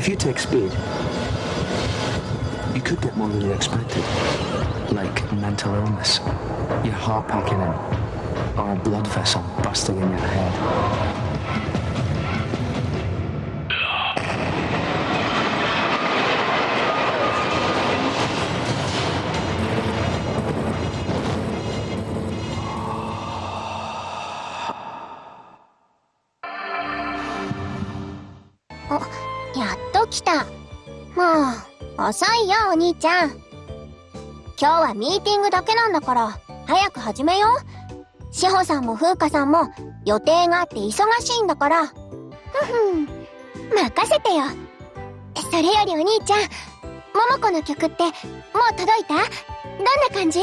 If you take speed, you could get more than you expected. Like mental illness, your heart packing in, or a blood vessel busting in your head. Oh, やっと来た。もう、遅いよ、お兄ちゃん。今日はミーティングだけなんだから、早く始めよう。志保さんも風花さんも予定があって忙しいんだから。ふふん、任せてよ。それよりお兄ちゃん、桃子の曲ってもう届いた？どんな感じ？